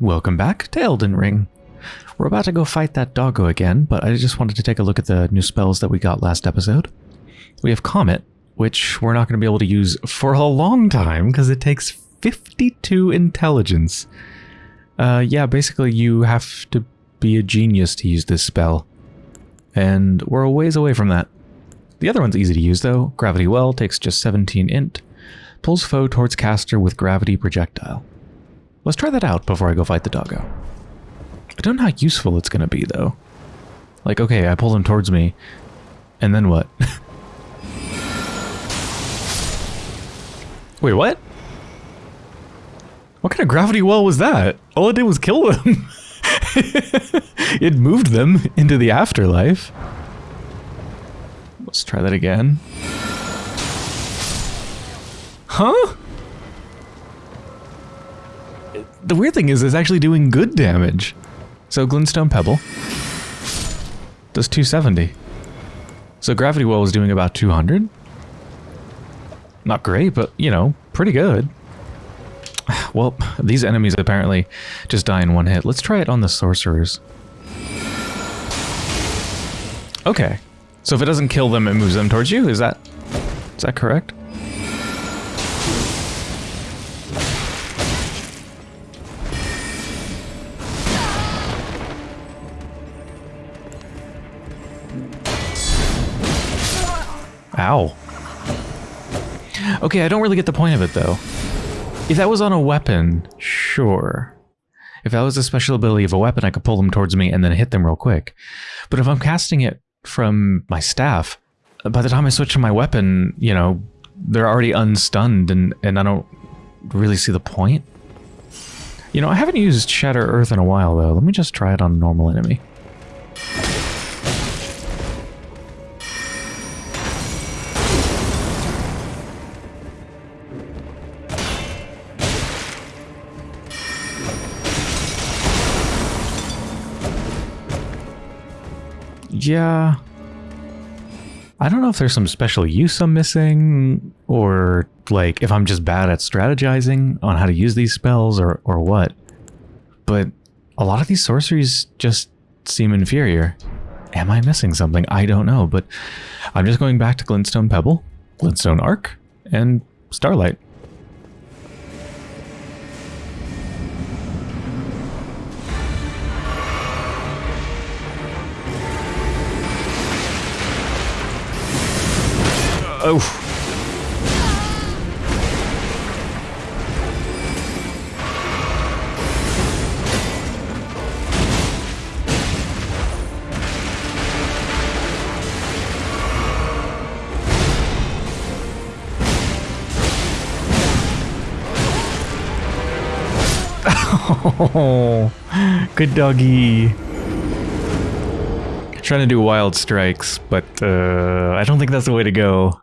Welcome back to Elden Ring. We're about to go fight that doggo again, but I just wanted to take a look at the new spells that we got last episode. We have Comet, which we're not going to be able to use for a long time because it takes 52 intelligence. Uh, yeah, basically you have to be a genius to use this spell. And we're a ways away from that. The other one's easy to use though. Gravity Well takes just 17 int. Pulls foe towards caster with gravity projectile. Let's try that out before I go fight the doggo. I don't know how useful it's going to be though. Like, okay, I pull him towards me, and then what? Wait, what? What kind of gravity well was that? All it did was kill them. it moved them into the afterlife. Let's try that again. Huh? The weird thing is it's actually doing good damage. So Glintstone Pebble does 270. So Gravity Well is doing about 200. Not great, but, you know, pretty good. Well, these enemies apparently just die in one hit. Let's try it on the sorcerers. Okay. So if it doesn't kill them, it moves them towards you? Is that... Is that correct? Ow. Okay, I don't really get the point of it, though. If that was on a weapon, sure. If that was a special ability of a weapon, I could pull them towards me and then hit them real quick. But if I'm casting it from my staff, by the time I switch to my weapon, you know, they're already unstunned and, and I don't really see the point. You know, I haven't used Shatter Earth in a while, though. Let me just try it on a normal enemy. Yeah. I don't know if there's some special use I'm missing, or like if I'm just bad at strategizing on how to use these spells or, or what. But a lot of these sorceries just seem inferior. Am I missing something? I don't know, but I'm just going back to Glintstone Pebble, Glintstone Arc, and Starlight. Oh. Good doggy. Trying to do wild strikes, but uh, I don't think that's the way to go.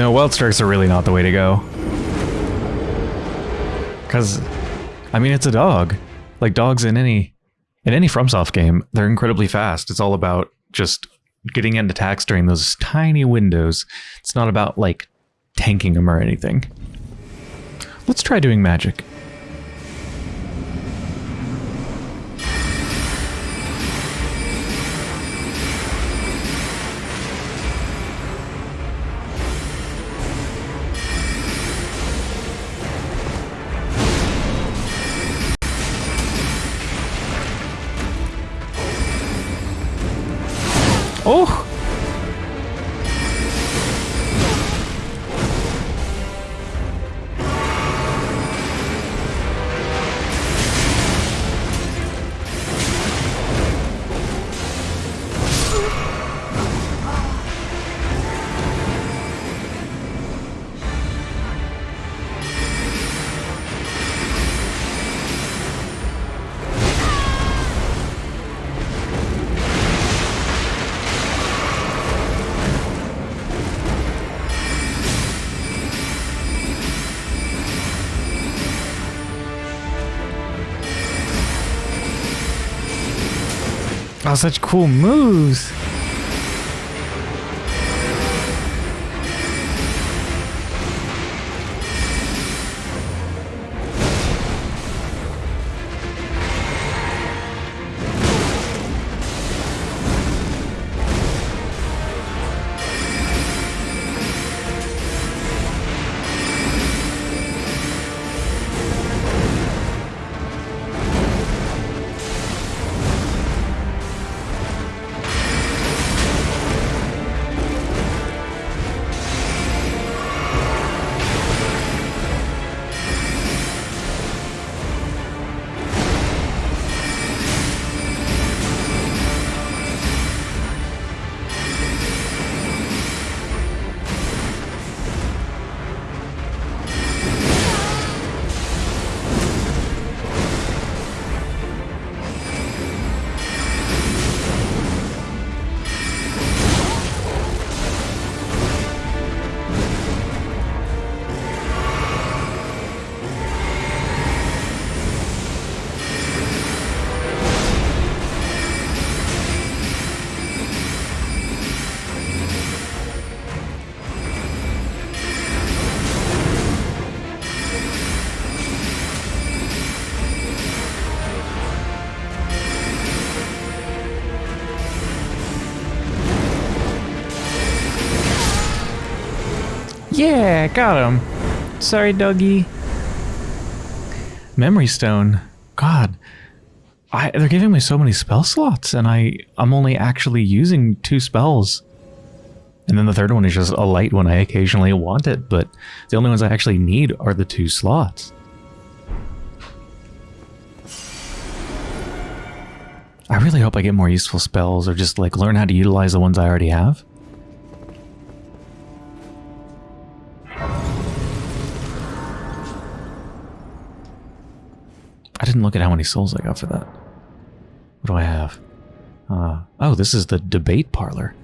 No, wild strikes are really not the way to go. Because, I mean, it's a dog. Like dogs in any in any FromSoft game, they're incredibly fast. It's all about just getting end attacks during those tiny windows. It's not about like tanking them or anything. Let's try doing magic. Oh! Oh, such cool moves. Yeah, got him. Sorry, doggy. Memory Stone. God. I, they're giving me so many spell slots, and I, I'm only actually using two spells. And then the third one is just a light when I occasionally want it, but the only ones I actually need are the two slots. I really hope I get more useful spells or just like learn how to utilize the ones I already have. I didn't look at how many souls I got for that. What do I have? Uh, oh, this is the debate parlor.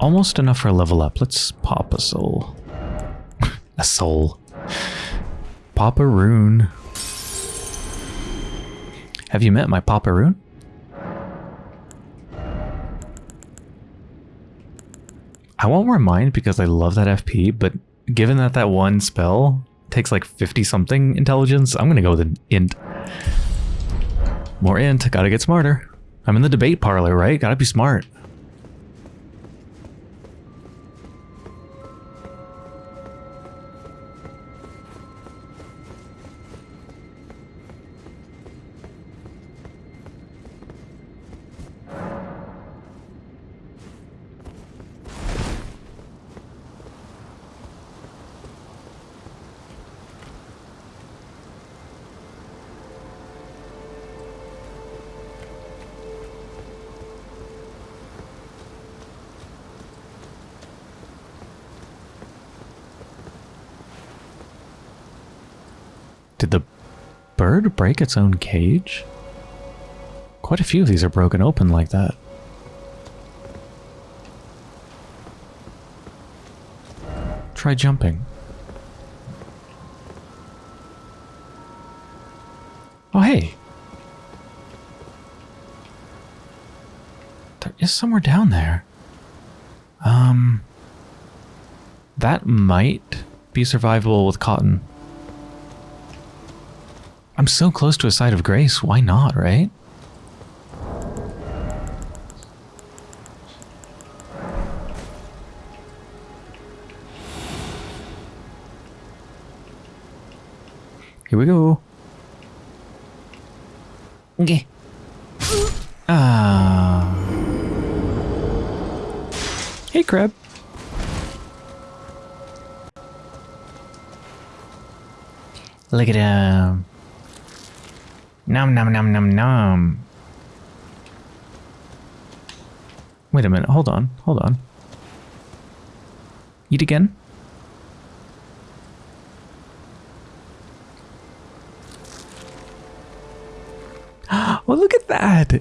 Almost enough for a level up. Let's pop a soul. a soul. Papa rune. Have you met my Papa Rune? I won't remind because I love that FP, but given that that one spell takes like 50 something intelligence, I'm gonna go with an int. More int, gotta get smarter. I'm in the debate parlor, right? Gotta be smart. Did the bird break its own cage? Quite a few of these are broken open like that. Try jumping. Oh, hey. There is somewhere down there. Um, that might be survivable with cotton. I'm so close to a site of grace, why not, right? Here we go. Okay. Ah. Hey, crab. Look at him. Nom nom nom nom nom. Wait a minute, hold on, hold on. Eat again? Oh, look at that!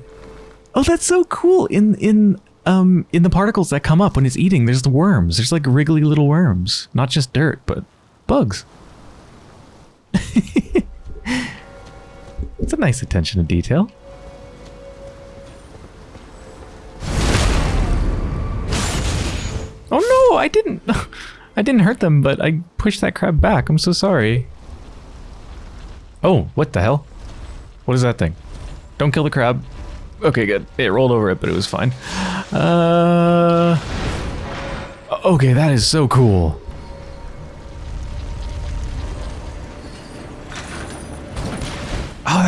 Oh, that's so cool! In in um in the particles that come up when it's eating, there's the worms. There's like wriggly little worms, not just dirt, but bugs. A nice attention to detail. Oh no, I didn't. I didn't hurt them, but I pushed that crab back. I'm so sorry. Oh, what the hell? What is that thing? Don't kill the crab. Okay, good. It rolled over it, but it was fine. Uh... Okay, that is so cool.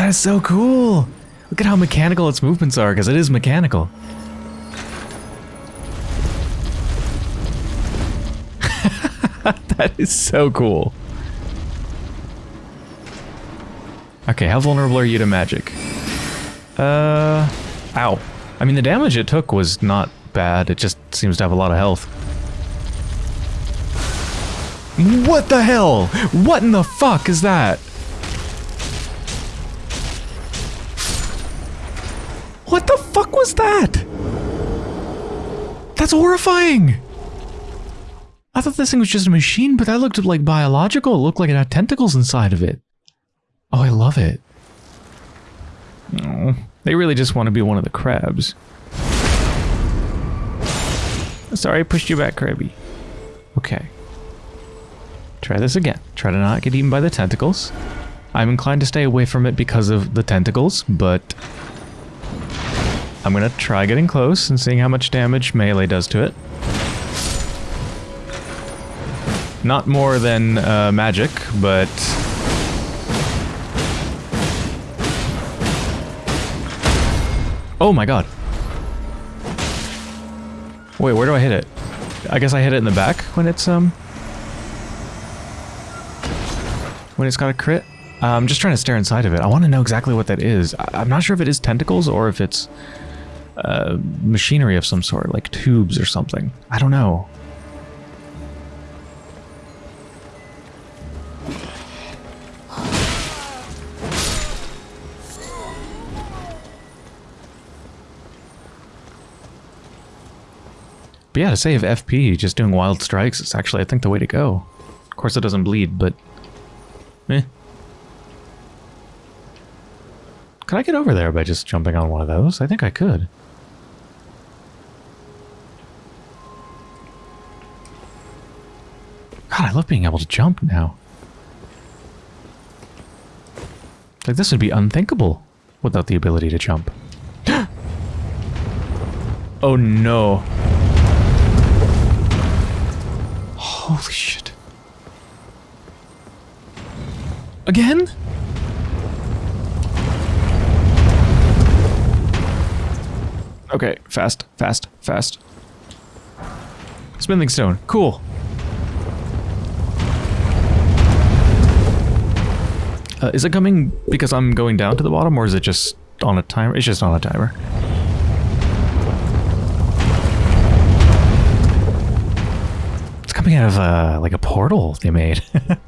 That is so cool. Look at how mechanical its movements are, because it is mechanical. that is so cool. Okay, how vulnerable are you to magic? Uh, ow. I mean, the damage it took was not bad. It just seems to have a lot of health. What the hell? What in the fuck is that? Was that? That's horrifying! I thought this thing was just a machine, but that looked like biological. It looked like it had tentacles inside of it. Oh, I love it. Oh, they really just want to be one of the crabs. Sorry I pushed you back, Krabby. Okay. Try this again. Try to not get eaten by the tentacles. I'm inclined to stay away from it because of the tentacles, but... I'm gonna try getting close and seeing how much damage melee does to it. Not more than uh, magic, but... Oh my god. Wait, where do I hit it? I guess I hit it in the back when it's, um... When it's got a crit? Uh, I'm just trying to stare inside of it. I want to know exactly what that is. I am not sure if it is tentacles or if it's uh, machinery of some sort, like tubes or something. I don't know. But yeah, to save FP, just doing wild strikes is actually, I think, the way to go. Of course, it doesn't bleed, but... Eh. Could I get over there by just jumping on one of those? I think I could. God, I love being able to jump now. Like, this would be unthinkable without the ability to jump. oh no. Holy shit. Again? Okay, fast, fast, fast. Smithing stone, cool. Uh, is it coming because I'm going down to the bottom, or is it just on a timer? It's just on a timer. It's coming out of uh, like a portal they made.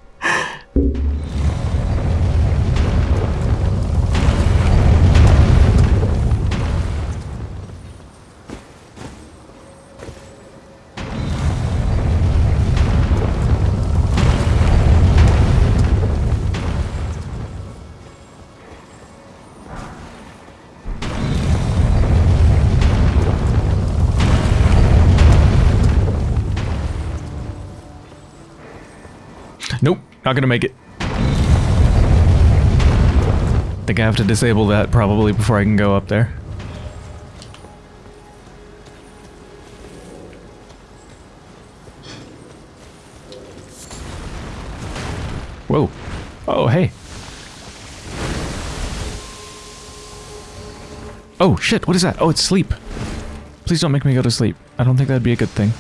Not gonna make it. Think I have to disable that probably before I can go up there. Whoa. Oh, hey. Oh, shit, what is that? Oh, it's sleep. Please don't make me go to sleep. I don't think that'd be a good thing.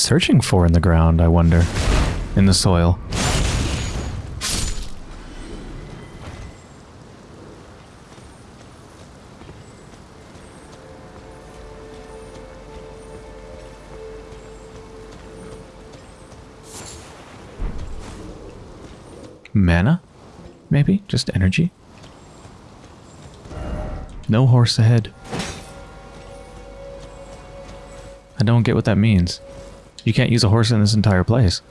searching for in the ground, I wonder? In the soil. Mana? Maybe? Just energy? No horse ahead. I don't get what that means. You can't use a horse in this entire place.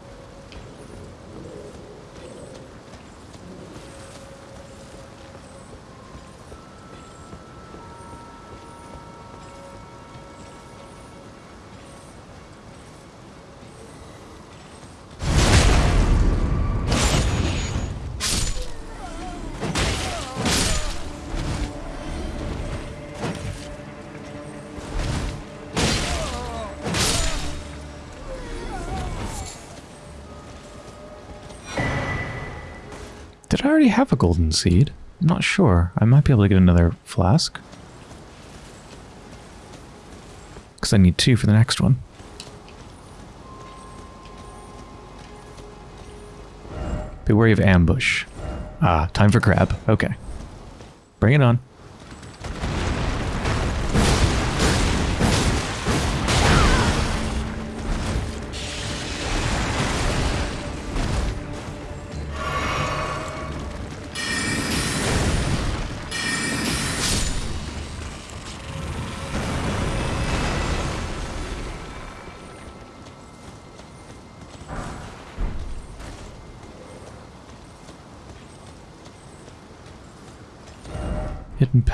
Have a golden seed? I'm not sure. I might be able to get another flask. Because I need two for the next one. Be wary of ambush. Ah, time for crab. Okay. Bring it on.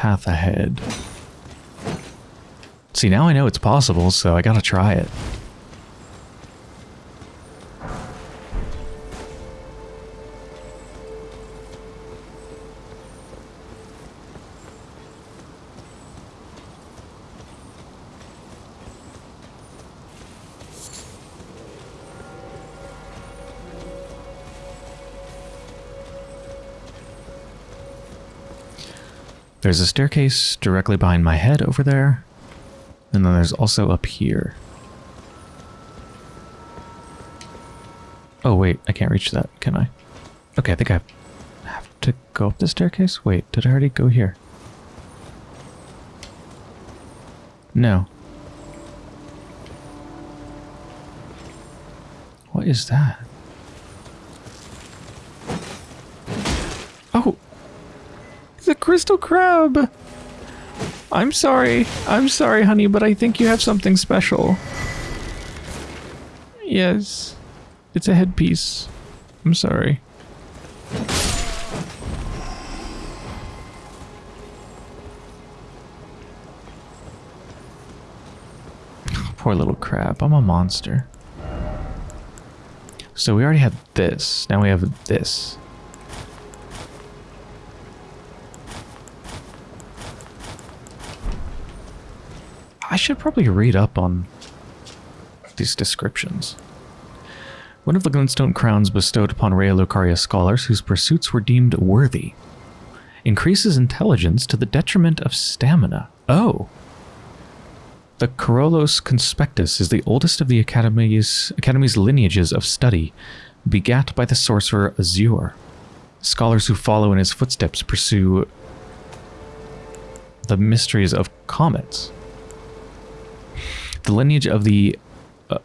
Path ahead. See, now I know it's possible, so I gotta try it. There's a staircase directly behind my head over there. And then there's also up here. Oh, wait. I can't reach that, can I? Okay, I think I have to go up the staircase? Wait, did I already go here? No. What is that? Oh! The crystal crab! I'm sorry. I'm sorry, honey, but I think you have something special. Yes. It's a headpiece. I'm sorry. Poor little crab. I'm a monster. So we already have this. Now we have this. Should probably read up on these descriptions. One of the Glintstone crowns bestowed upon Raya Lucaria scholars whose pursuits were deemed worthy. Increases intelligence to the detriment of stamina. Oh. The Karolos Conspectus is the oldest of the Academy's, Academy's lineages of study, begat by the sorcerer Azur. Scholars who follow in his footsteps pursue the mysteries of comets. The lineage of the uh,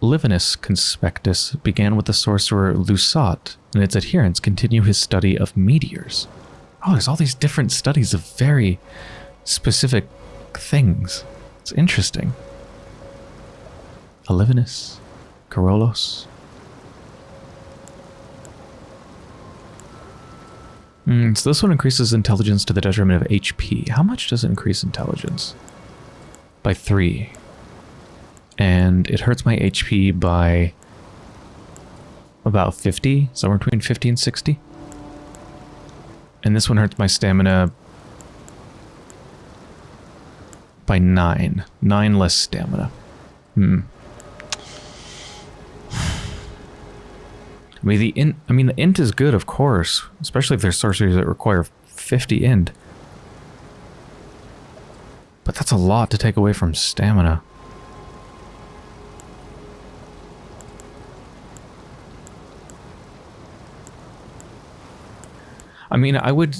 Livinus Conspectus began with the sorcerer Lusat, and its adherents continue his study of meteors. Oh, there's all these different studies of very specific things. It's interesting. Olivinus, Karolos. Mm, so this one increases intelligence to the detriment of HP. How much does it increase intelligence? By three and it hurts my HP by about 50, somewhere between 50 and 60. And this one hurts my stamina by 9. 9 less stamina. Hmm. I mean, the int, I mean, the int is good, of course, especially if there's sorceries that require 50 int. But that's a lot to take away from stamina. Mean, I would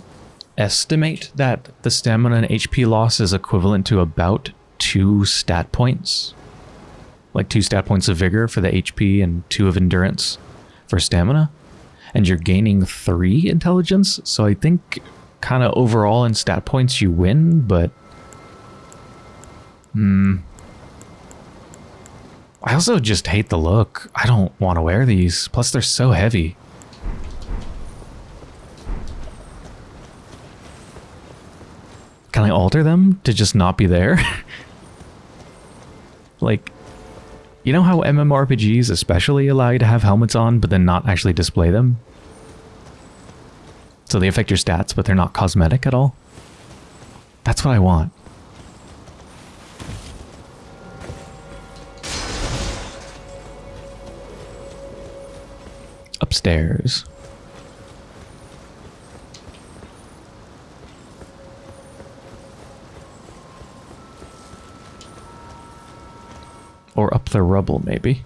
estimate that the stamina and HP loss is equivalent to about two stat points. Like two stat points of vigor for the HP and two of endurance for stamina. and you're gaining three intelligence. So I think kind of overall in stat points you win, but hmm. I also just hate the look. I don't want to wear these. Plus they're so heavy. Can I alter them to just not be there? like, you know how MMORPGs especially allow you to have helmets on, but then not actually display them? So they affect your stats, but they're not cosmetic at all? That's what I want. Upstairs. Or up the rubble, maybe.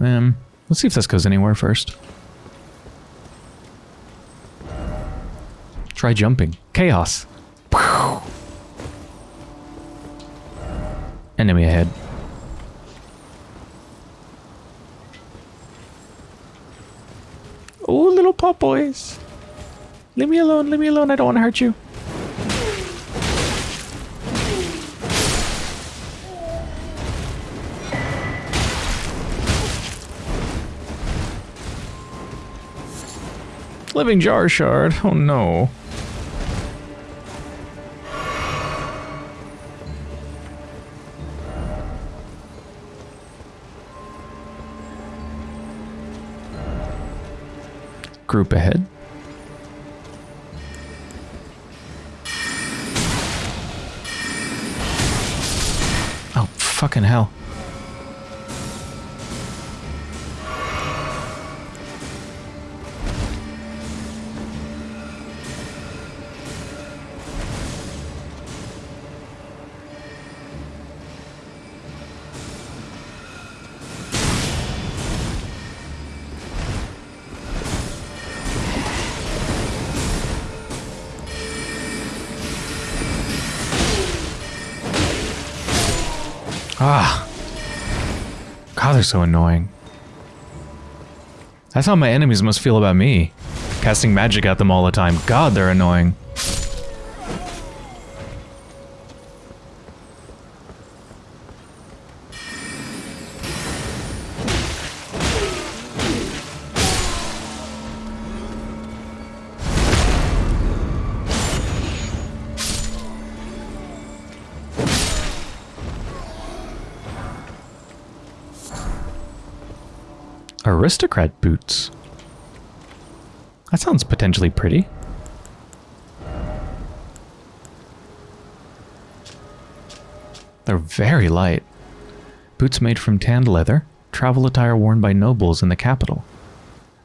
Um, let's see if this goes anywhere first. Try jumping. Chaos. Enemy ahead. Oh, little pop boys. Leave me alone, leave me alone, I don't want to hurt you. Living jar shard. Oh no. Group ahead. Oh, fucking hell. So annoying. That's how my enemies must feel about me. Casting magic at them all the time. God, they're annoying. Aristocrat boots. That sounds potentially pretty. They're very light. Boots made from tanned leather, travel attire worn by nobles in the capital.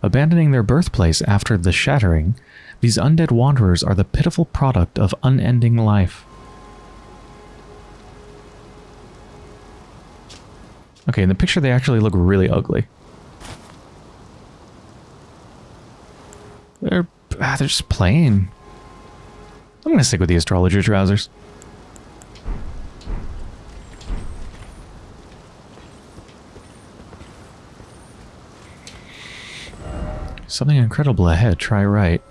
Abandoning their birthplace after the shattering, these undead wanderers are the pitiful product of unending life. Okay, in the picture they actually look really ugly. They're, ah, they're just playing. I'm going to stick with the astrologer trousers. Something incredible ahead. Try right.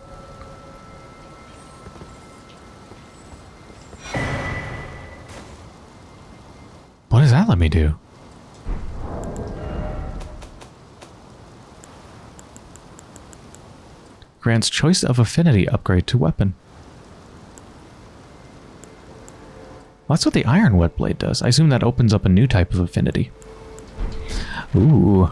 What does that let me do? Grants choice of affinity upgrade to weapon. Well, that's what the iron whetblade does. I assume that opens up a new type of affinity. Ooh.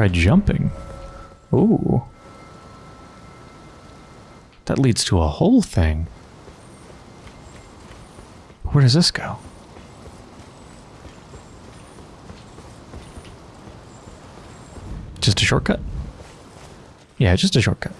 Try jumping. Ooh. That leads to a whole thing. Where does this go? Just a shortcut? Yeah, just a shortcut.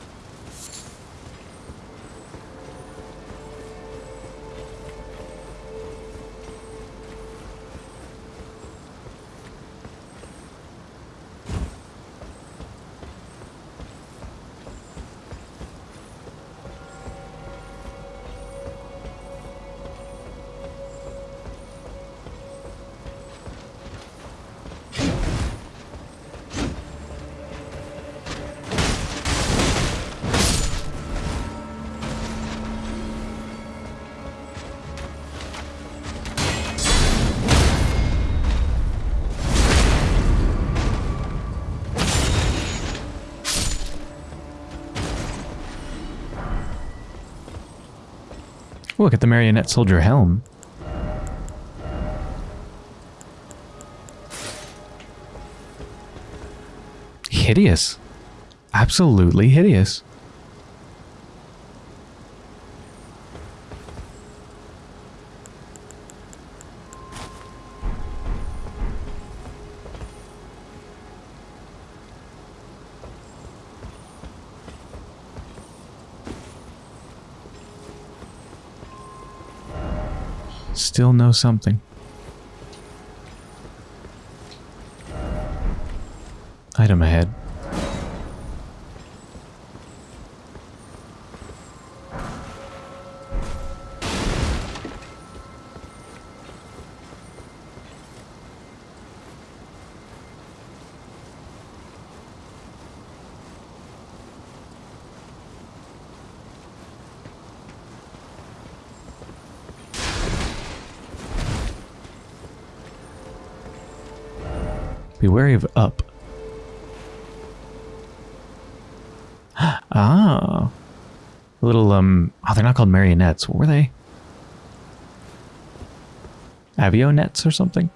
Look at the marionette soldier helm. Hideous. Absolutely hideous. Know something. Item ahead. Be wary of up. ah. Little, um, oh, they're not called marionettes. What were they? Avionettes or something?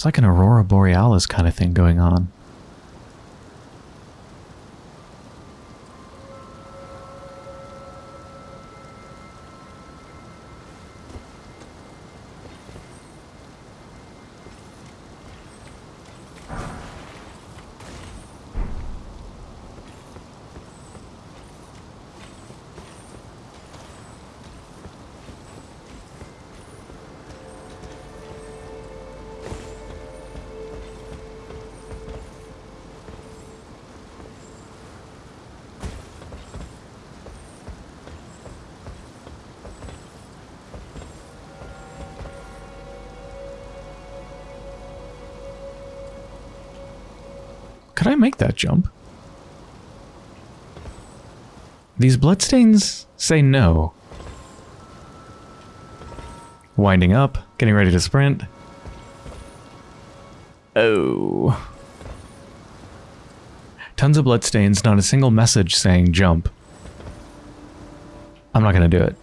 It's like an Aurora Borealis kind of thing going on. Could I make that jump? These bloodstains say no. Winding up, getting ready to sprint. Oh. Tons of bloodstains, not a single message saying jump. I'm not going to do it.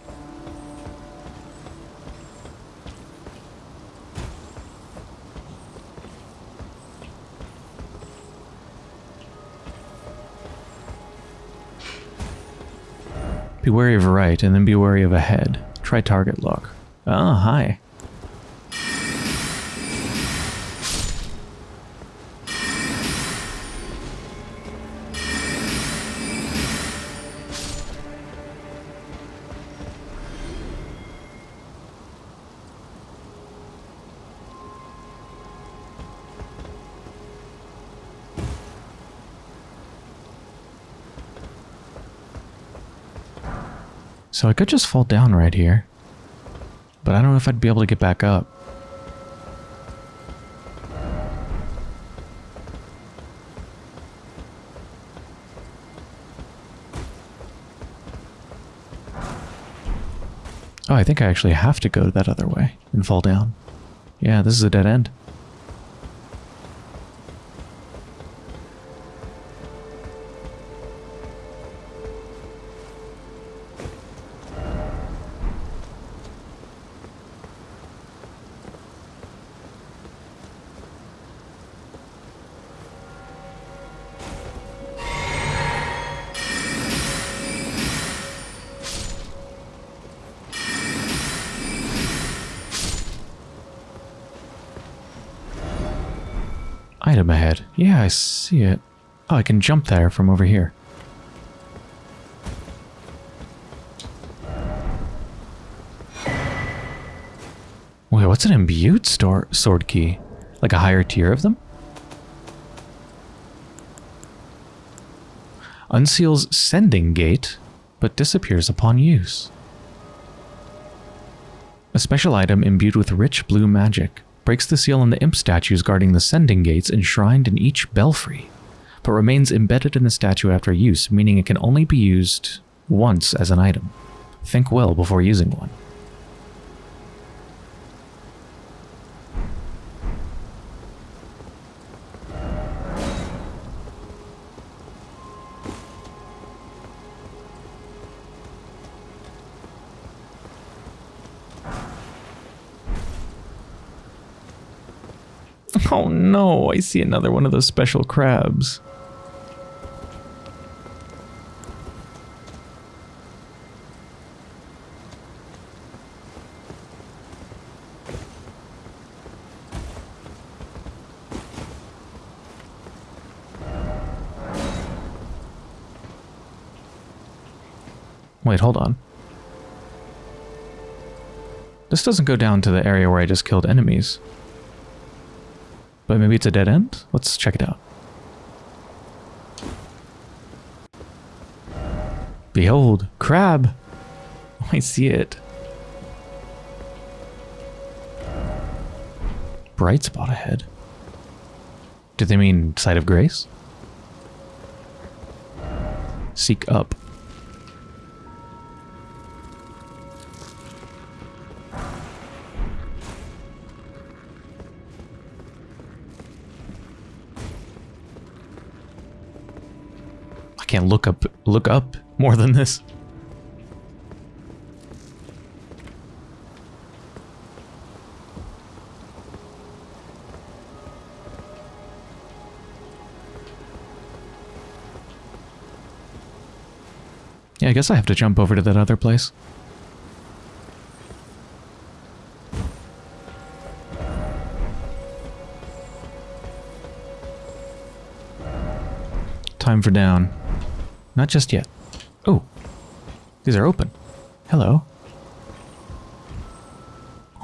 Be wary of right, and then be wary of ahead. Try target lock. Ah, hi. So I could just fall down right here. But I don't know if I'd be able to get back up. Oh, I think I actually have to go that other way and fall down. Yeah, this is a dead end. I see it. Oh, I can jump there from over here. Wait, what's an imbued stone sword key? Like a higher tier of them? Unseals sending gate, but disappears upon use. A special item imbued with rich blue magic breaks the seal on the imp statues guarding the sending gates enshrined in each belfry, but remains embedded in the statue after use, meaning it can only be used once as an item. Think well before using one. No, I see another one of those special crabs. Wait, hold on. This doesn't go down to the area where I just killed enemies. But maybe it's a dead end? Let's check it out. Behold, crab! I see it. Bright spot ahead. Do they mean site of grace? Seek up. Look up look up more than this. Yeah, I guess I have to jump over to that other place. Time for down. Not just yet. Oh, these are open. Hello.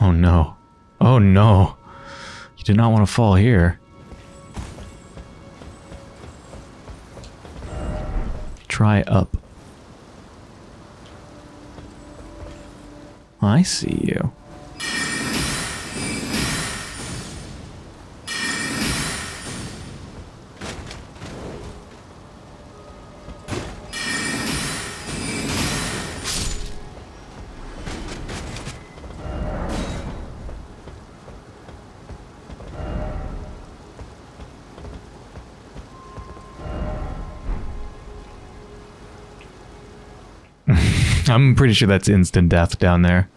Oh no. Oh no. You did not want to fall here. Try up. I see you. I'm pretty sure that's instant death down there.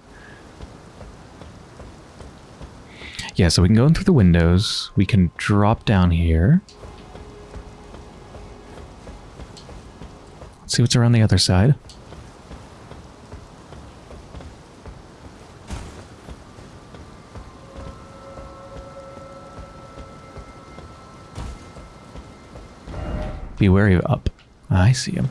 Yeah, so we can go in through the windows. We can drop down here. Let's see what's around the other side. Be wary of up. I see him.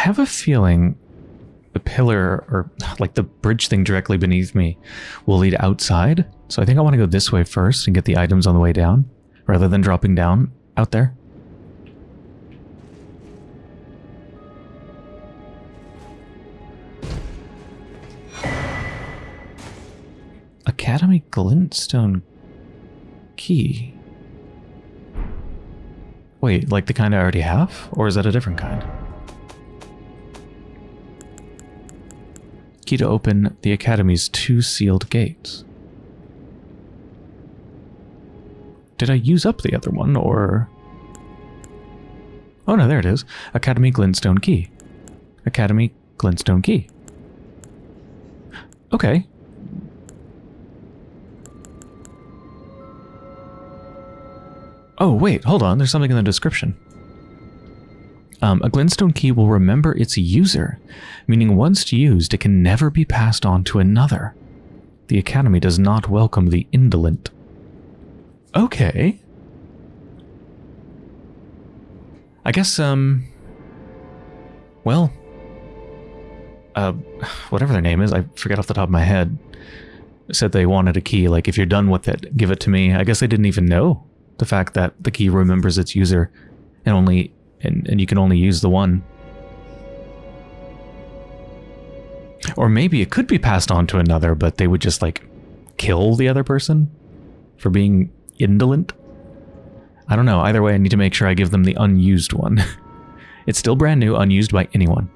Have a feeling the pillar or like the bridge thing directly beneath me will lead outside. So I think I want to go this way first and get the items on the way down rather than dropping down out there. Academy Glintstone key. Wait, like the kind I already have? Or is that a different kind? Key to open the Academy's two sealed gates. Did I use up the other one, or... Oh no, there it is. Academy Glintstone Key. Academy Glintstone Key. Okay. Oh, wait, hold on. There's something in the description. Um, a glintstone key will remember its user, meaning once used, it can never be passed on to another. The Academy does not welcome the indolent. Okay. I guess, um... Well... Uh, whatever their name is, I forget off the top of my head, said they wanted a key, like, if you're done with it, give it to me. I guess they didn't even know the fact that the key remembers its user and only and, and you can only use the one. Or maybe it could be passed on to another, but they would just like kill the other person for being indolent. I don't know. Either way, I need to make sure I give them the unused one. it's still brand new, unused by anyone.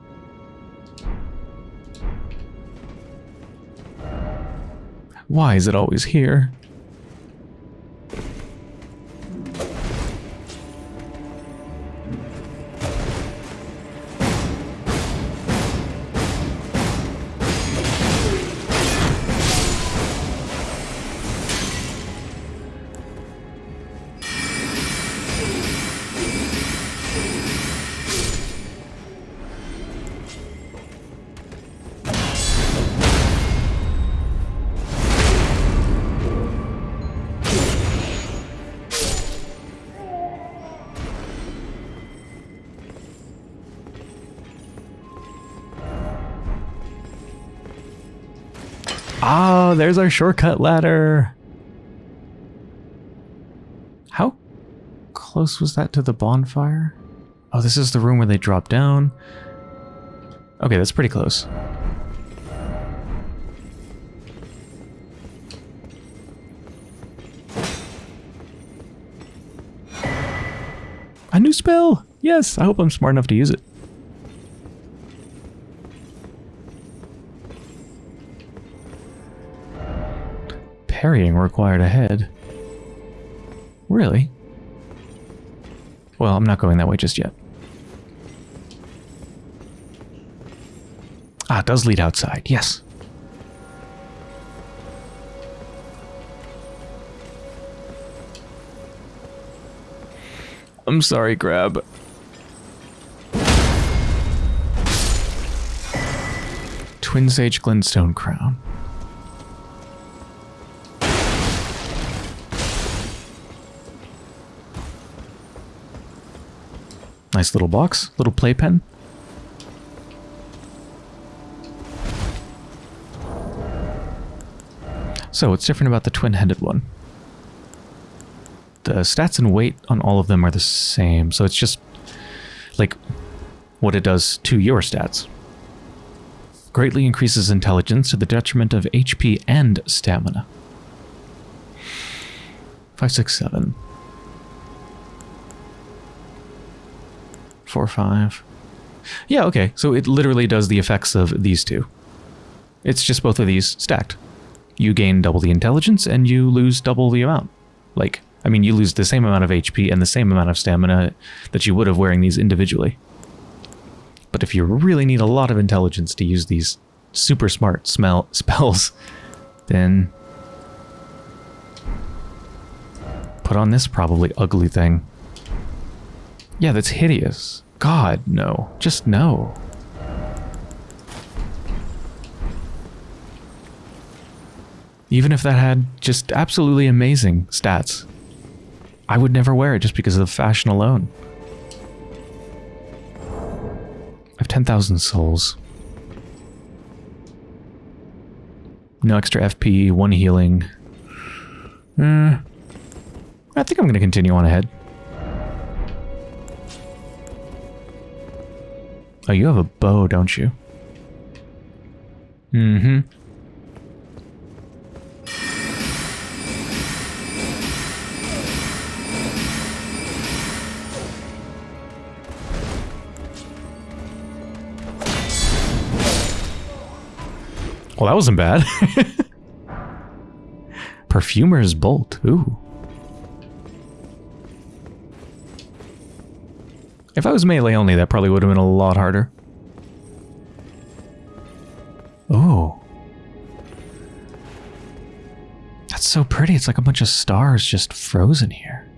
Why is it always here? There's our shortcut ladder. How close was that to the bonfire? Oh, this is the room where they drop down. Okay, that's pretty close. A new spell! Yes, I hope I'm smart enough to use it. Parrying required ahead. Really? Well, I'm not going that way just yet. Ah, it does lead outside. Yes. I'm sorry, Grab. Twin Sage Glintstone Crown. Nice little box, little playpen. So, what's different about the twin-headed one? The stats and weight on all of them are the same, so it's just like what it does to your stats. Greatly increases intelligence to the detriment of HP and stamina. Five, six, seven. Four, five. Yeah, okay. So it literally does the effects of these two. It's just both of these stacked. You gain double the intelligence and you lose double the amount. Like, I mean, you lose the same amount of HP and the same amount of stamina that you would have wearing these individually. But if you really need a lot of intelligence to use these super smart smell spells, then put on this probably ugly thing. Yeah, that's hideous. God, no. Just no. Even if that had just absolutely amazing stats, I would never wear it just because of the fashion alone. I have 10,000 souls. No extra FP, one healing. Hmm. I think I'm going to continue on ahead. Oh, you have a bow, don't you? Mm-hmm. Well, that wasn't bad. Perfumer's Bolt. Ooh. If I was melee only, that probably would have been a lot harder. Oh. That's so pretty. It's like a bunch of stars just frozen here.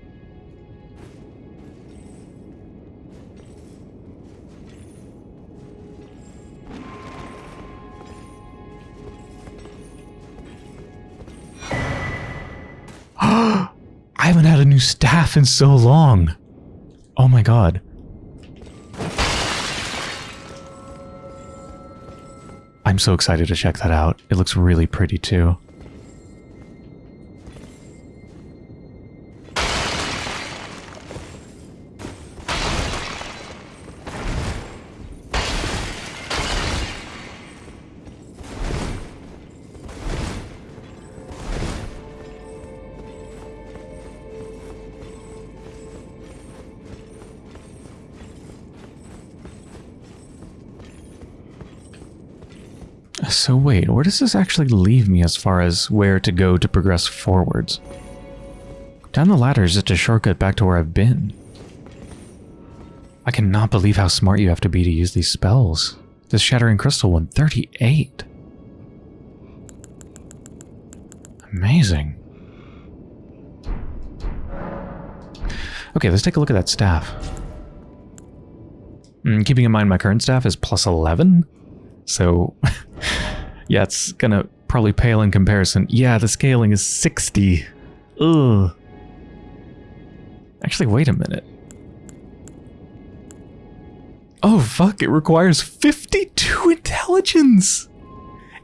I haven't had a new staff in so long. Oh my god. I'm so excited to check that out. It looks really pretty too. Does this actually leave me as far as where to go to progress forwards? Down the ladder is just a shortcut back to where I've been. I cannot believe how smart you have to be to use these spells. This Shattering Crystal one, 38. Amazing. Okay, let's take a look at that staff. Mm, keeping in mind my current staff is plus 11, so yeah, it's gonna probably pale in comparison. Yeah, the scaling is 60. Ugh. Actually, wait a minute. Oh fuck, it requires 52 intelligence!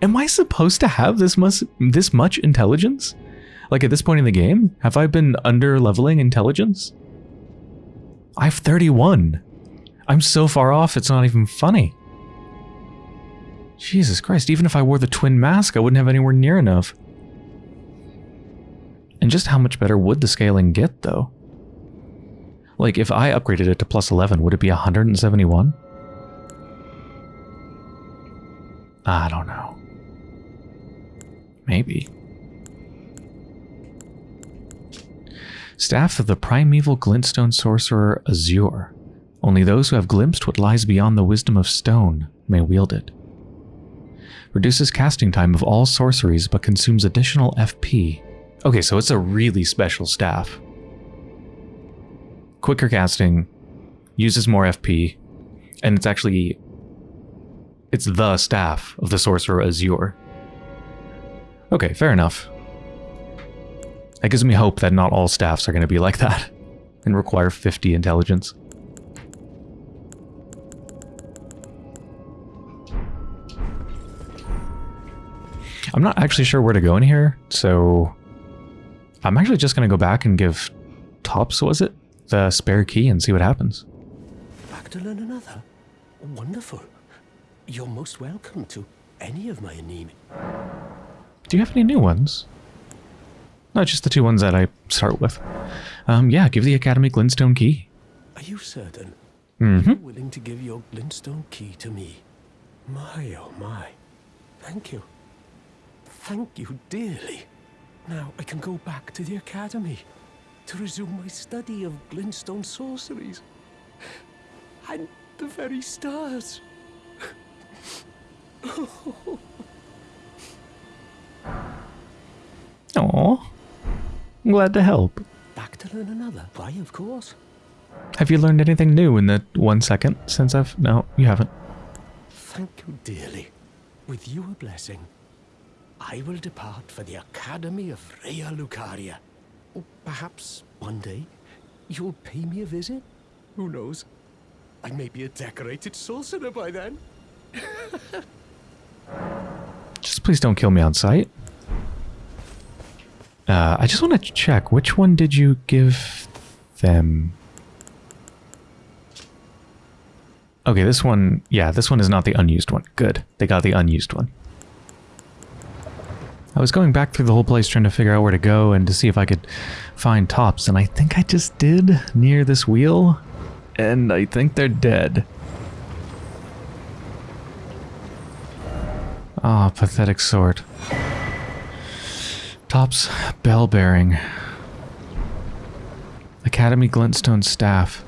Am I supposed to have this much, this much intelligence? Like at this point in the game? Have I been under leveling intelligence? I have 31. I'm so far off, it's not even funny. Jesus Christ, even if I wore the twin mask, I wouldn't have anywhere near enough. And just how much better would the scaling get, though? Like, if I upgraded it to plus 11, would it be 171? I don't know. Maybe. Staff of the primeval glintstone sorcerer Azur. Only those who have glimpsed what lies beyond the wisdom of stone may wield it. Reduces casting time of all sorceries but consumes additional FP. Okay, so it's a really special staff. Quicker casting, uses more FP, and it's actually... It's the staff of the Sorcerer Azur. Okay, fair enough. That gives me hope that not all staffs are going to be like that and require 50 intelligence. I'm not actually sure where to go in here, so I'm actually just going to go back and give Thops, was it? The spare key and see what happens. Back to learn another? Wonderful. You're most welcome to any of my anime. Do you have any new ones? No, just the two ones that I start with. Um, yeah, give the Academy Glintstone key. Are you certain? Mm-hmm. Willing to give your glintstone key to me? My, oh my. Thank you. Thank you dearly. Now I can go back to the academy to resume my study of glintstone sorceries. And the very stars. Aw. I'm glad to help. Back to learn another. Why, of course. Have you learned anything new in the one second since I've... No, you haven't. Thank you dearly. With your blessing, I will depart for the Academy of Raya Lucaria. Or perhaps one day you'll pay me a visit? Who knows? I may be a decorated sorcerer by then. Just please don't kill me on sight. Uh, I just want to check. Which one did you give them? Okay, this one... Yeah, this one is not the unused one. Good. They got the unused one. I was going back through the whole place trying to figure out where to go and to see if I could find Thops, and I think I just did near this wheel, and I think they're dead. Ah, pathetic sort. Thops bell bearing. Academy glintstone staff.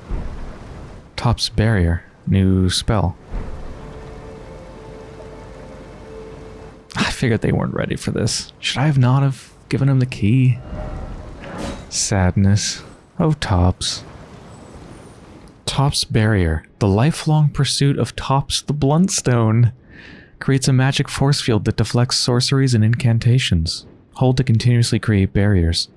Thops barrier. New spell. Figured they weren't ready for this. Should I have not have given him the key? Sadness. Oh, Thops. Thops Barrier. The lifelong pursuit of Thops the Bluntstone. Creates a magic force field that deflects sorceries and incantations. Hold to continuously create barriers.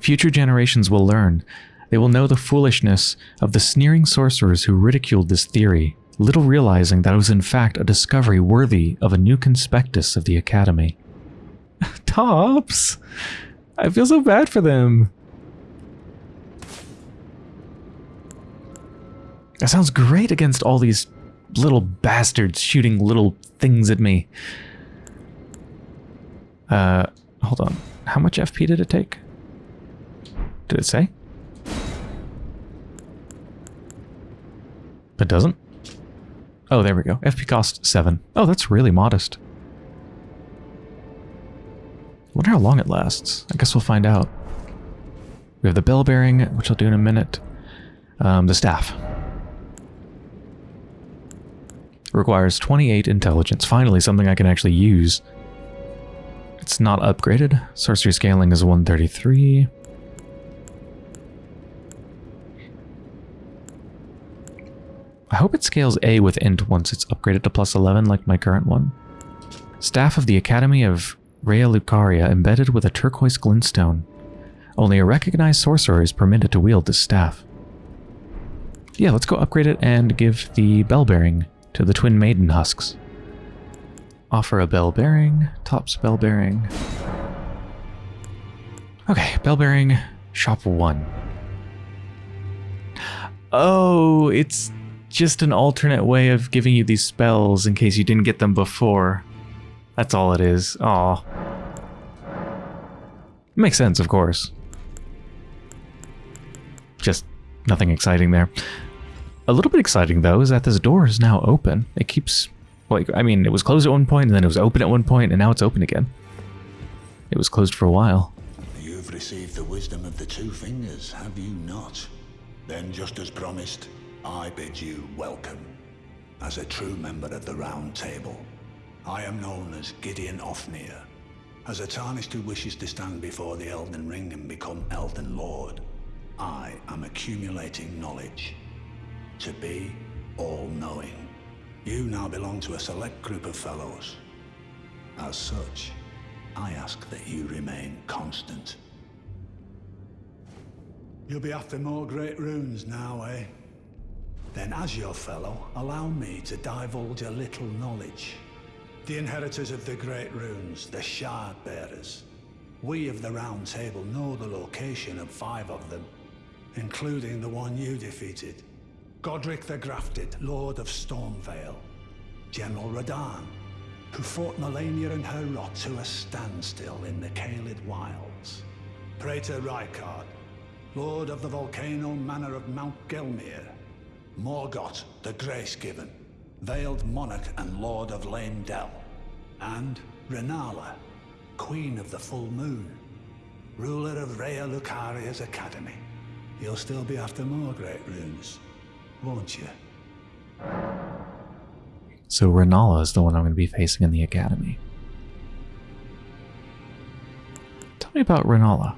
Future generations will learn. They will know the foolishness of the sneering sorcerers who ridiculed this theory, little realizing that it was in fact a discovery worthy of a new conspectus of the Academy. Thops! I feel so bad for them. That sounds great against all these little bastards shooting little things at me. Uh, hold on. How much FP did it take? Did it say? It doesn't? Oh, there we go. FP cost 7. Oh, that's really modest. wonder how long it lasts. I guess we'll find out. We have the bell bearing, which I'll do in a minute. Um, the staff. Requires 28 intelligence. Finally, something I can actually use. It's not upgraded. Sorcery scaling is 133. I hope it scales A with int once it's upgraded to plus 11 like my current one. Staff of the Academy of Raya Lucaria embedded with a turquoise glintstone. Only a recognized sorcerer is permitted to wield this staff. Yeah, let's go upgrade it and give the bell bearing to the twin maiden husks. Offer a bell bearing, Thops bell bearing. Okay, bell bearing, shop one. Oh, it's just an alternate way of giving you these spells in case you didn't get them before. That's all it is. Aw. Makes sense, of course. Just nothing exciting there. A little bit exciting, though, is that this door is now open. It keeps... Like, I mean, it was closed at one point, and then it was open at one point, and now it's open again. It was closed for a while. You've received the wisdom of the two fingers, have you not? Then, just as promised, I bid you welcome. As a true member of the Round Table, I am known as Gideon Ofnir. As a Tarnished who wishes to stand before the Elden Ring and become Elden Lord, I am accumulating knowledge. To be all-knowing. You now belong to a select group of fellows. As such, I ask that you remain constant. You'll be after more great runes now, eh? Then as your fellow, allow me to divulge a little knowledge. The inheritors of the great runes, the Shard Bearers. We of the Round Table know the location of five of them, including the one you defeated. Godrick the Grafted, Lord of Stormveil. General Radahn, who fought Malenia and her rot to a standstill in the Caelid Wilds. Praetor Rykard, Lord of the volcano manor of Mount Gelmir. Morgott, the Grace Given, Veiled Monarch and Lord of Leyndell. And Renala, Queen of the Full Moon, ruler of Raya Lucaria's Academy. You'll still be after more great runes, won't you? So Renala is the one I'm going to be facing in the academy. Tell me about Renala.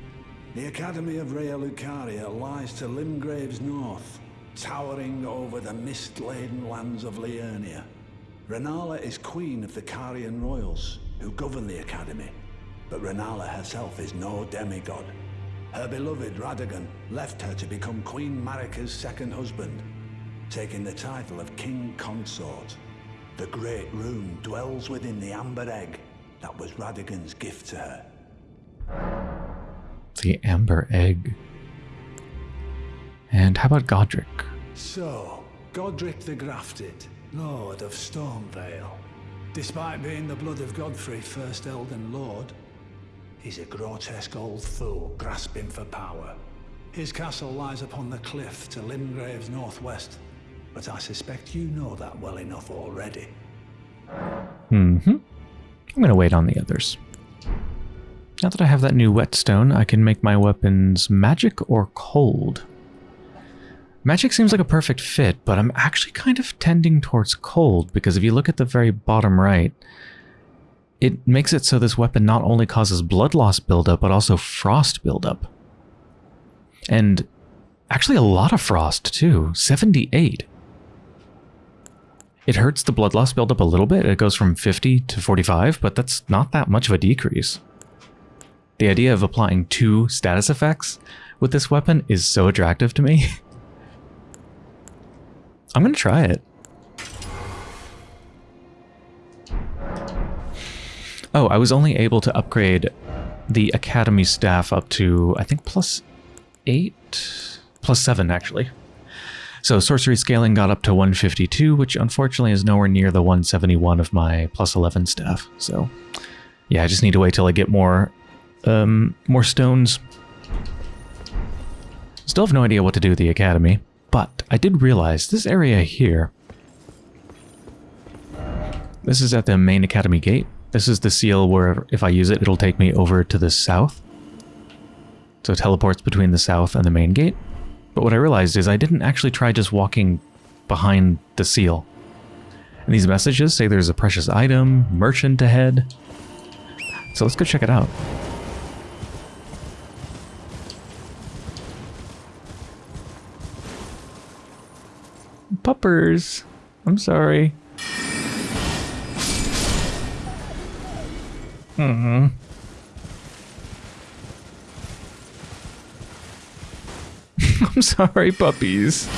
The Academy of Raya Lucaria lies to Limgrave's north, towering over the mist-laden lands of Liurnia. Renala is queen of the Carian royals, who govern the Academy. But Renala herself is no demigod. Her beloved Radagon left her to become Queen Marika's second husband, taking the title of King Consort. The Great Rune dwells within the Amber Egg that was Radagon's gift to her. The Amber Egg. And how about Godrick? So, Godrick the Grafted, Lord of Stormveil. Despite being the blood of Godfrey, first Elden Lord, he's a grotesque old fool grasping for power. His castle lies upon the cliff to Limgrave's northwest, but I suspect you know that well enough already. Mm-hmm. I'm going to wait on the others. Now that I have that new whetstone, I can make my weapons magic or cold. Magic seems like a perfect fit, but I'm actually kind of tending towards cold because if you look at the very bottom right, it makes it so this weapon not only causes blood loss buildup, but also frost buildup. And actually a lot of frost too, 78. It hurts the blood loss buildup a little bit. It goes from 50 to 45, but that's not that much of a decrease. The idea of applying two status effects with this weapon is so attractive to me. I'm going to try it. Oh, I was only able to upgrade the Academy staff up to, I think, plus 8? Plus 7, actually. So sorcery scaling got up to 152, which unfortunately is nowhere near the 171 of my plus 11 staff. So yeah, I just need to wait till I get more, um, more stones. Still have no idea what to do with the academy, but I did realize this area here. This is at the main academy gate. This is the seal where if I use it, it'll take me over to the south. So it teleports between the south and the main gate. But what I realized is I didn't actually try just walking behind the seal. And these messages say there's a precious item, merchant ahead. So let's go check it out. Puppers. I'm sorry. Mm-hmm. I'm sorry, puppies.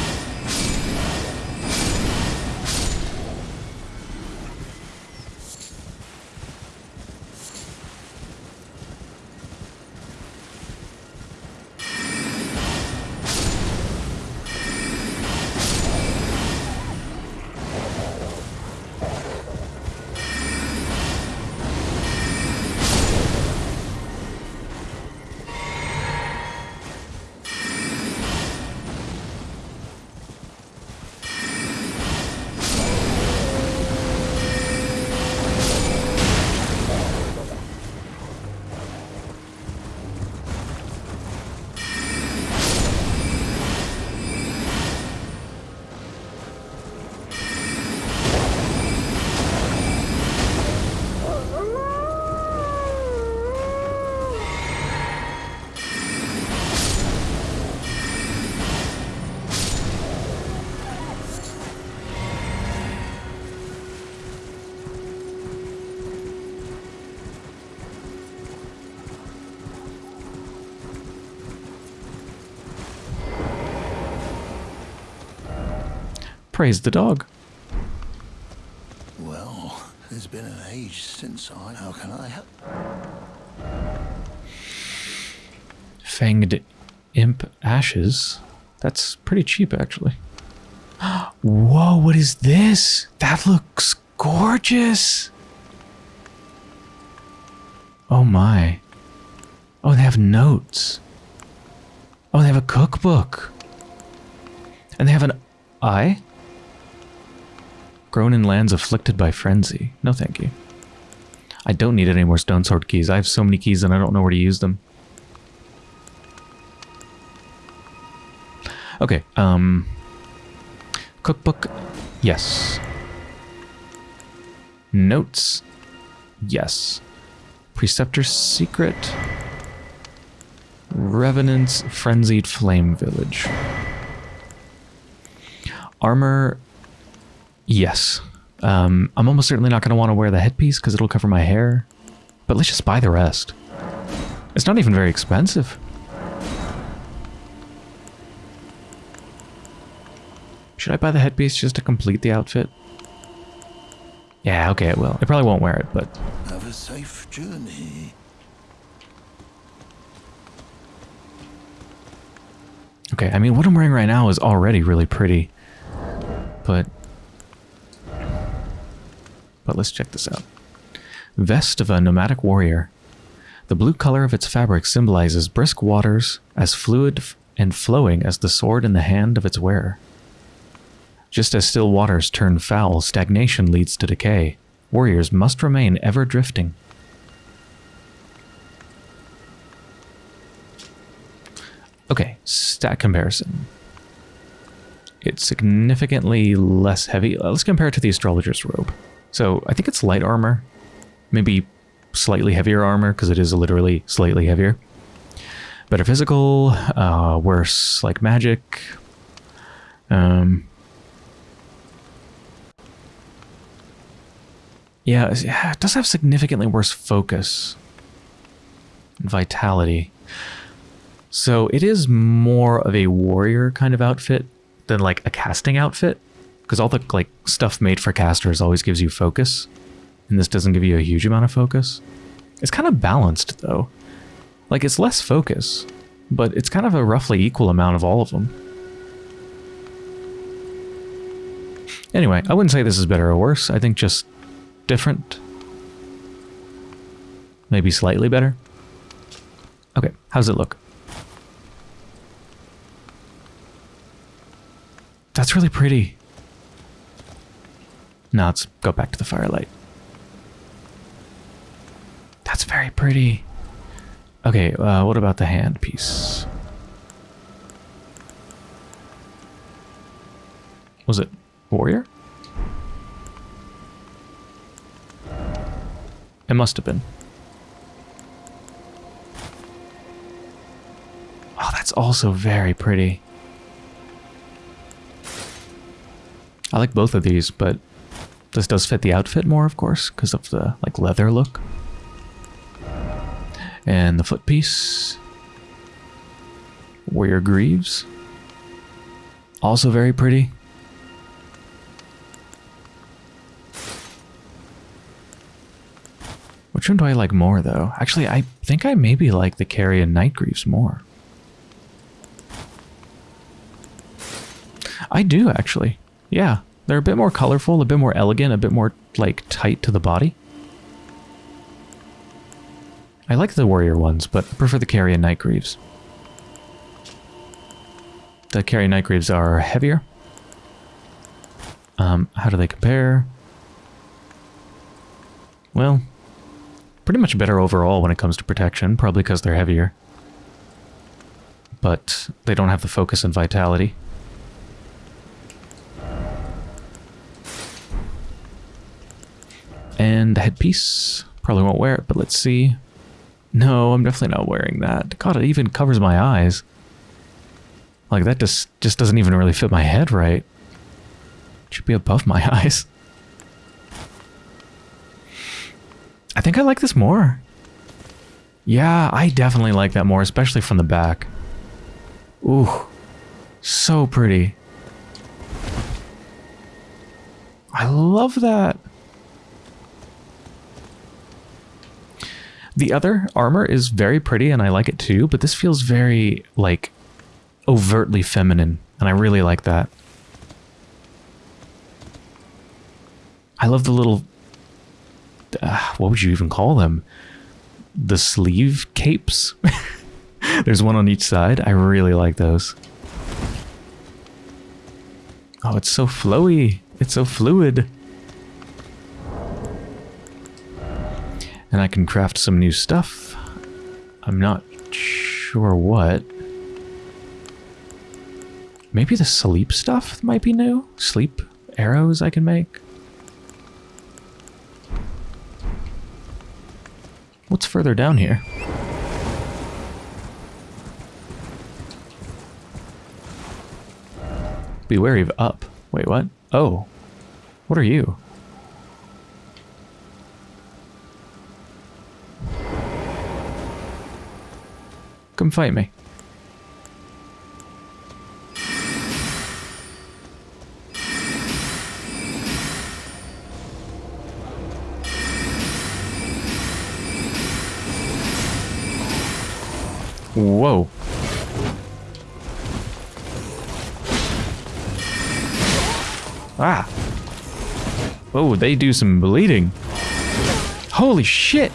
Praise the dog. Well, it's been an age since I... How can I help? Fanged imp ashes. That's pretty cheap, actually. Whoa, what is this? That looks gorgeous. Oh my. Oh, they have notes. Oh, they have a cookbook. And they have an eye? Grown in lands afflicted by frenzy. No, thank you. I don't need any more stone sword keys. I have so many keys and I don't know where to use them. Okay, um... Cookbook, yes. Notes, yes. Preceptor's Secret. Revenant's Frenzied Flame Village. Armor, yes. Um, I'm almost certainly not going to want to wear the headpiece because it'll cover my hair. But let's just buy the rest. It's not even very expensive. Should I buy the headpiece just to complete the outfit? Yeah, okay, it will. It probably won't wear it, but... Have a safe journey. Okay, I mean, what I'm wearing right now is already really pretty. But... But let's check this out. Vest of a nomadic warrior. The blue color of its fabric symbolizes brisk waters, as fluid and flowing as the sword in the hand of its wearer. Just as still waters turn foul, stagnation leads to decay. Warriors must remain ever drifting. Okay, stat comparison. It's significantly less heavy. Uh, let's compare it to the astrologer's robe. So I think it's light armor, maybe slightly heavier armor because it is literally slightly heavier. Better physical, uh, worse like magic. Um, yeah, it does have significantly worse focus vitality. So it is more of a warrior kind of outfit than like a casting outfit. Because all the like stuff made for casters always gives you focus. And this doesn't give you a huge amount of focus. It's kind of balanced though. Like it's less focus, but it's kind of a roughly equal amount of all of them. Anyway, I wouldn't say this is better or worse. I think just different. Maybe slightly better. Okay, how's it look? That's really pretty. Now let's go back to the firelight. That's very pretty. Okay, uh, what about the hand piece? Was it warrior? It must have been. Oh, that's also very pretty. I like both of these, but this does fit the outfit more, of course, because of the like leather look. And the foot piece. Warrior Greaves. Also very pretty. Which one do I like more, though? Actually, I think I maybe like the Carian Knight Greaves more. I do, actually. Yeah, they're a bit more colorful, a bit more elegant, a bit more, like, tight to the body. I like the warrior ones, but I prefer the Carian Knight Greaves. The Carian Knight Greaves are heavier. Um, how do they compare? Well, pretty much better overall when it comes to protection, probably because they're heavier. But they don't have the focus and vitality. And the headpiece. Probably won't wear it, but let's see. No, I'm definitely not wearing that. God, it even covers my eyes. Like, that just, just doesn't even really fit my head right. It should be above my eyes. I think I like this more. Yeah, I definitely like that more, especially from the back. Ooh, so pretty. I love that. The other armor is very pretty and I like it too, but this feels very, like, overtly feminine, and I really like that. I love the little... Uh, what would you even call them? the sleeve capes. There's one on each side. I really like those. Oh, it's so flowy. It's so fluid. And I can craft some new stuff. I'm not sure what. Maybe the sleep stuff might be new? Sleep arrows I can make? What's further down here? Be wary of up. Wait, what? Oh. What are you? Come fight me. Whoa. Ah. Oh, they do some bleeding. Holy shit.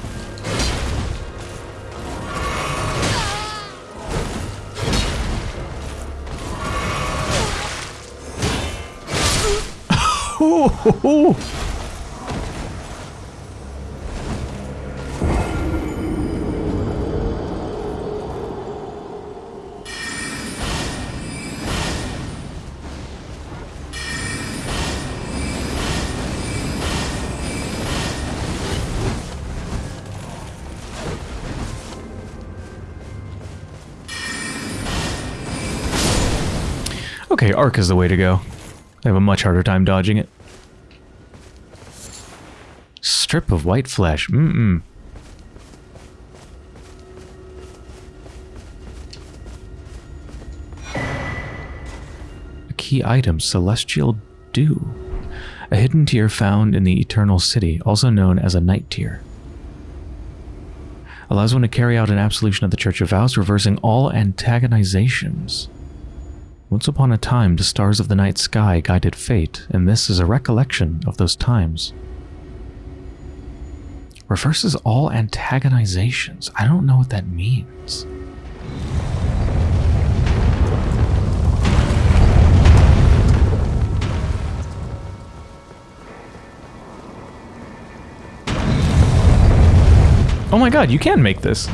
Okay, arc is the way to go. I have a much harder time dodging it. Strip of white flesh. Mm-mm. A key item, Celestial Dew. A hidden tear found in the Eternal City, also known as a Night Tear. Allows one to carry out an absolution of the Church of Vows, reversing all antagonizations. Once upon a time, the stars of the night sky guided fate, and this is a recollection of those times. Reverses all antagonizations. I don't know what that means. Oh my god, you can make this.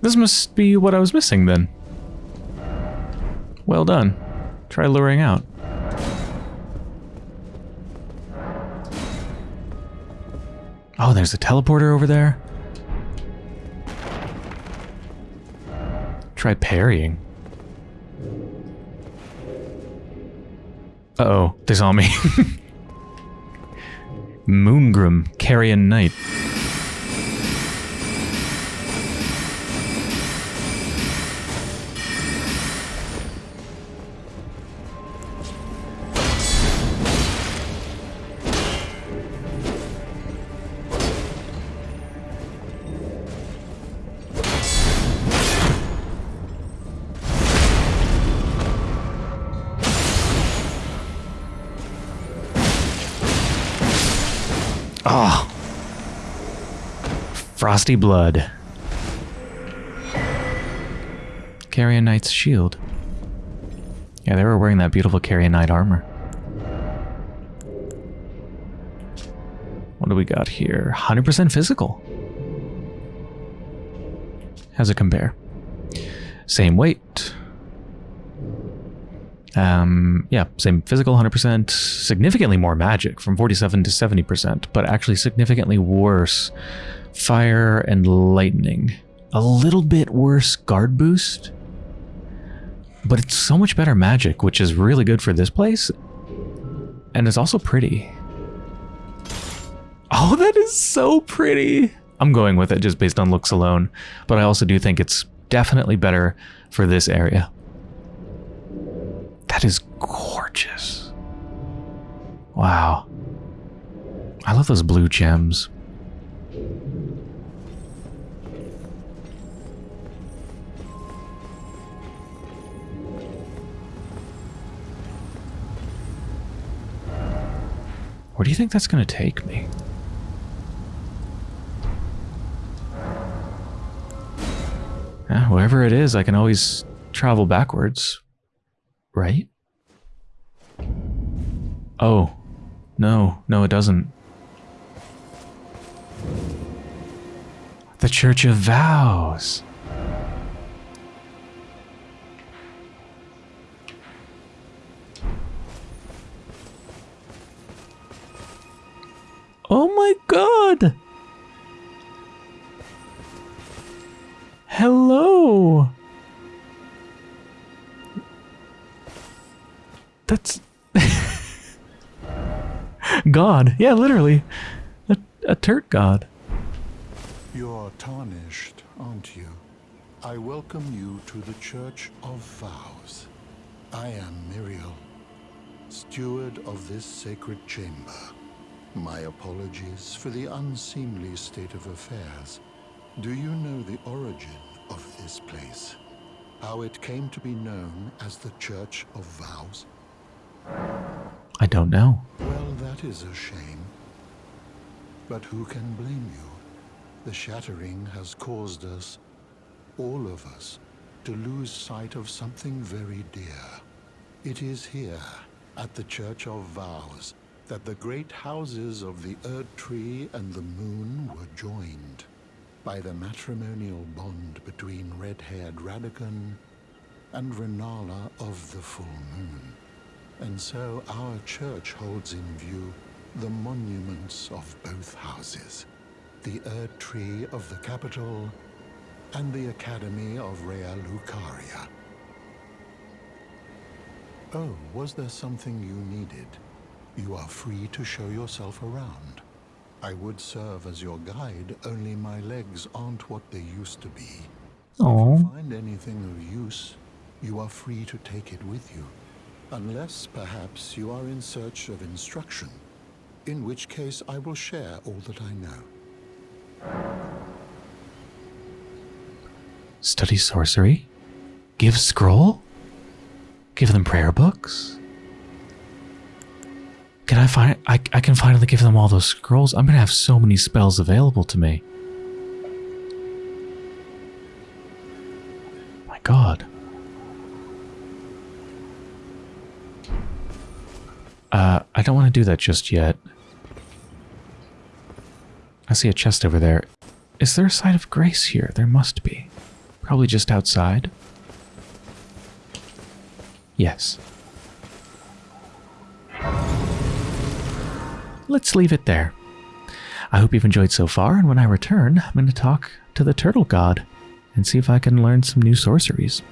This must be what I was missing then. Well done. Try luring out. Oh, there's a teleporter over there. Try parrying. Uh-oh, they saw me. Moongrum, Carian Knight. Frosty blood. Carian Knight's shield. Yeah, they were wearing that beautiful Carrion Knight armor. What do we got here? 100% physical. How's it compare? Same weight. Um, yeah, same physical 100%, significantly more magic from 47 to 70%, but actually significantly worse fire and lightning. A little bit worse guard boost, but it's so much better magic, which is really good for this place. And it's also pretty. Oh, that is so pretty. I'm going with it just based on looks alone, but I also do think it's definitely better for this area. That is gorgeous. Wow. I love those blue gems. Where do you think that's going to take me? Yeah, wherever it is, I can always travel backwards. Right? Oh. No, no, it doesn't. The Church of Vows. Oh my god! Hello! That's... god. Yeah, literally. A, a god. You're tarnished, aren't you? I welcome you to the Church of Vows. I am Miriel, steward of this sacred chamber. My apologies for the unseemly state of affairs. Do you know the origin of this place? How it came to be known as the Church of Vows? I don't know. Well, that is a shame. But who can blame you? The shattering has caused us, all of us, to lose sight of something very dear. It is here, at the Church of Vows, that the great houses of the Erd Tree and the Moon were joined by the matrimonial bond between red-haired Radagon and Renala of the Full Moon. And so our church holds in view the monuments of both houses the Erd Tree of the capital, and the Academy of Raya Lucaria. Oh, was there something you needed? You are free to show yourself around. I would serve as your guide, only my legs aren't what they used to be. If Oh. you find anything of use, you are free to take it with you. Unless, perhaps, you are in search of instruction, in which case I will share all that I know. Study sorcery? Give scroll? Give them prayer books? Can I find I I can finally give them all those scrolls? I'm gonna have so many spells available to me. My god. Uh, I don't want to do that just yet. I see a chest over there. Is there a site of grace here? There must be. Probably just outside. Yes. Let's leave it there. I hope you've enjoyed so far, and when I return, I'm going to talk to the turtle god and see if I can learn some new sorceries.